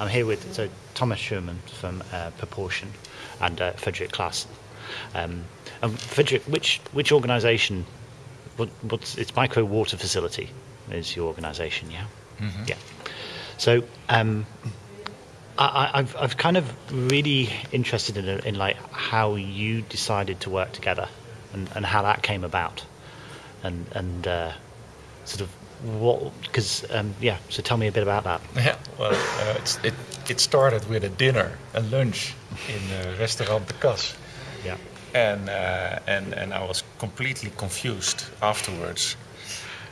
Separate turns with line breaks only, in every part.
I'm here with so Thomas Schumann from uh, Proportion and uh, Frederick Klaas. Um, and Frederick, which which organisation? What, what's it's Micro Water Facility is your organisation, yeah?
Mm-hmm.
Yeah. So um, I, I've I've kind of really interested in, in like how you decided to work together and, and how that came about, and and uh, sort of what because um, yeah. So tell me a bit about that.
Yeah, well, uh, it's, it it started with a dinner, a lunch in uh, restaurant De Kas,
Yeah.
and uh, and and I was completely confused afterwards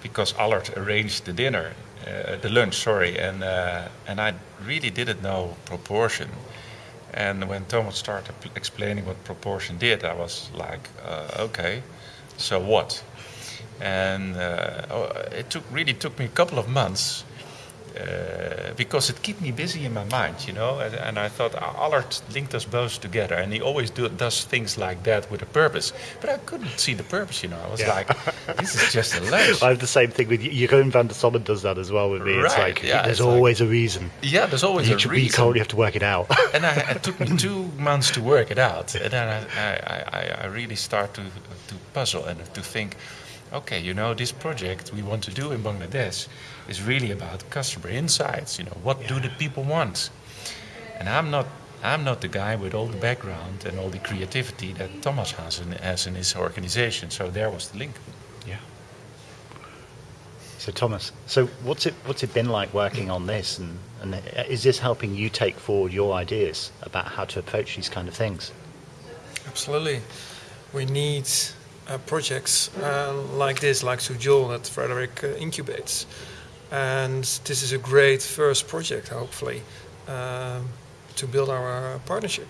because Allard arranged the dinner, uh, the lunch, sorry, and uh, and I really didn't know proportion. And when Thomas started p- explaining what proportion did, I was like, uh, okay, so what? And uh, oh, it took really took me a couple of months uh, because it kept me busy in my mind, you know. And, and I thought "Ah, Allard linked us both together, and he always do, does things like that with a purpose. But I couldn't see the purpose, you know. I was
Yeah.
like, this is just a lunch.
I have the same thing with Jeroen van der Sommen does that as well with me. It's like
yeah,
there's
it's like-
always a reason.
yeah, there's always
You,
a
ju- you
reason.
can't. You have to work it out.
and I, it took me two months to work it out. And then I, I, I, I really start to, to puzzle and to think, okay, you know, this project we want to do in Bangladesh is really about customer insights. You know, what do the people want? And I'm not, I'm not the guy with all the background and all the creativity that Thomas has in, has in his organization. So there was the link.
yeah. So Thomas, so what's it what's it been like working on this, and, and is this helping you take forward your ideas about how to approach these kind of things?
Absolutely. We need uh, projects uh, like this, like Sujol, that Frederick uh, incubates. And this is a great first project, hopefully, um, to build our uh, partnership.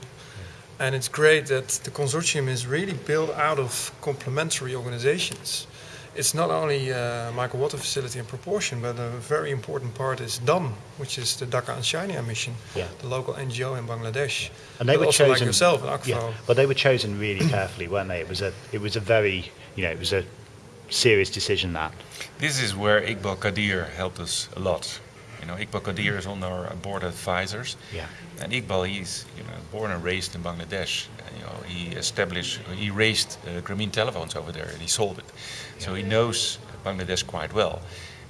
And it's great that the consortium is really built out of complementary organizations. It's not only uh, Micro Water Facility in proportion, but a very important part is DAM, which is the Dhaka Ahsania mission,
Yeah.
the local NGO in Bangladesh.
And they
But
were
also
chosen.
like yourself, Akvo.
Yeah, but they were chosen really carefully, weren't they? It was a it was a very you know it was a serious decision that.
This is where Iqbal Quadir helped us a lot. You know, Iqbal Quadir is on our board of advisors.
Yeah.
And Iqbal, he's you know born and raised in Bangladesh. And, you know, he established, he raised uh, Grameen telephones over there, and he sold it. So he knows Bangladesh quite well.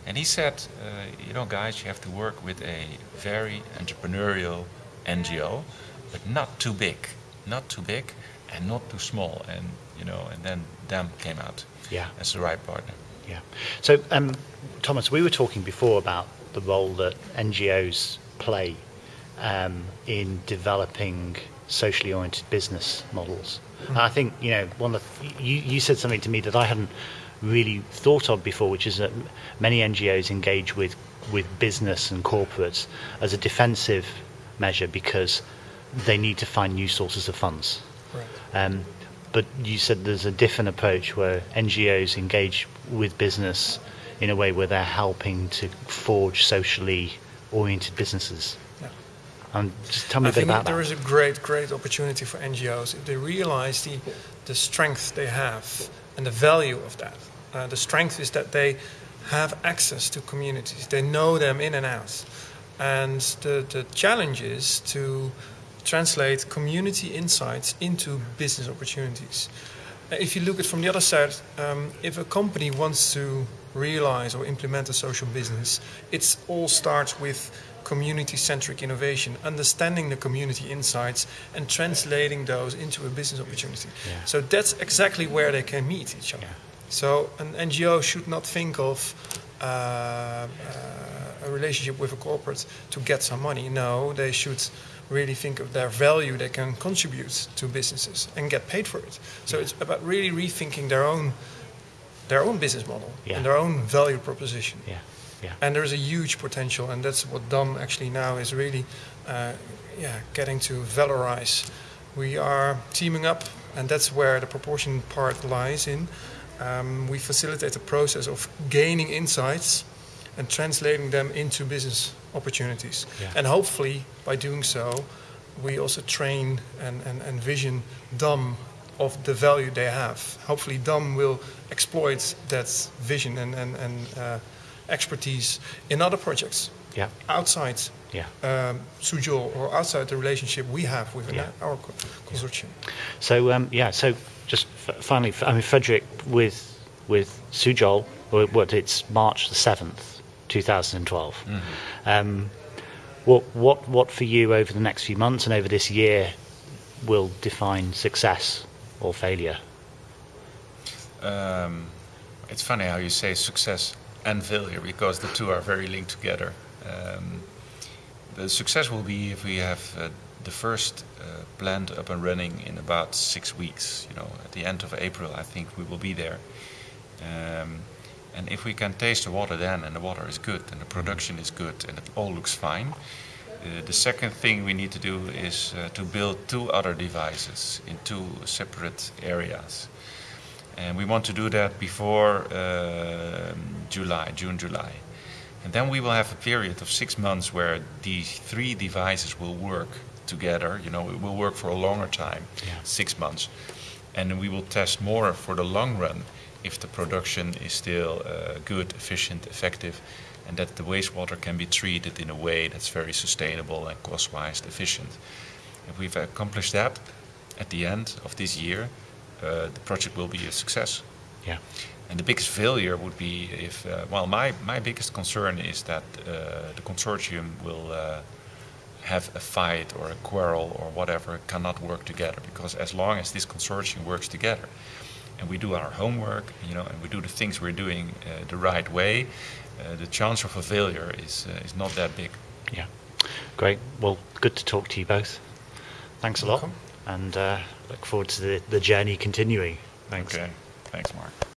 And he said, uh, you know, guys, you have to work with a very entrepreneurial NGO, but not too big, not too big, and not too small. And you know, and then DAM came out
Yeah.
as the right partner.
Yeah. So, um, Thomas, we were talking before about the role that NGOs play um, in developing socially oriented business models. And I think you know one of the, you, you said something to me that I hadn't really thought of before, which is that many NGOs engage with with business and corporates as a defensive measure because they need to find new sources of funds.
Right.
Um, but you said there's a different approach where NGOs engage with business in a way where they're helping to forge socially oriented businesses.
Yeah.
Um, just tell me
I
a bit
think
about
there
that.
is a great, great opportunity for NGOs if they realize the, the strength they have and the value of that. Uh, the strength is that they have access to communities, they know them in and out. And the, the challenge is to translate community insights into business opportunities. If you look at from the other side, um, if a company wants to realize or implement a social business, it all starts with community-centric innovation, understanding the community insights and translating those into a business opportunity.
Yeah.
So that's exactly where they can meet each other.
Yeah.
So an NGO should not think of uh, uh, a relationship with a corporate to get some money. No, they should really think of their value they can contribute to businesses and get paid for it. So it's about really rethinking their own their own business model
Yeah.
and their own value proposition.
Yeah, yeah,
And there's a huge potential, and that's what DAM actually now is really, uh, yeah, getting to valorize. We are teaming up, and that's where the proportion part lies in. Um, we facilitate the process of gaining insights and translating them into business opportunities.
Yeah.
And hopefully, by doing so, we also train and, and, and vision DAM of the value they have. Hopefully, DAM will exploit that vision and, and, and uh, expertise in other projects
Yeah.
outside
Yeah.
um, Sujol or outside the relationship we have with
Yeah.
our co- consortium.
So um, yeah, so just f- finally, f- I mean, Frederick with with Sujol, what? It's March the seventh, two thousand and twelve. Um, what what what for you over the next few months and over this year will define success or failure?
Um, it's funny how you say success and failure because the two are very linked together. Um, the success will be if we have uh, the first uh, plant up and running in about six weeks. You know, at the end of April, I think we will be there. Um, and if we can taste the water then, and the water is good, and the production is good, and it all looks fine, uh, the second thing we need to do is uh, to build two other devices in two separate areas. And we want to do that before um July, June, July. And then we will have a period of six months where these three devices will work together. You know, it will work for a longer time,
Yeah.
six months. And we will test more for the long run if the production is still uh, good, efficient, effective, and that the wastewater can be treated in a way that's very sustainable and cost-wise efficient. If we've accomplished that at the end of this year, uh, the project will be a success.
Yeah.
And the biggest failure would be if, uh, well, my, my biggest concern is that uh, the consortium will uh, have a fight or a quarrel or whatever, cannot work together. Because as long as this consortium works together and we do our homework, you know, and we do the things we're doing uh, the right way, uh, the chance of a failure is, uh, is not that big.
Yeah. Great. Well, good to talk to you both. Thanks a lot,
Welcome.
and uh, look forward to the, the journey continuing. Thanks.
Okay. Thanks, Mark.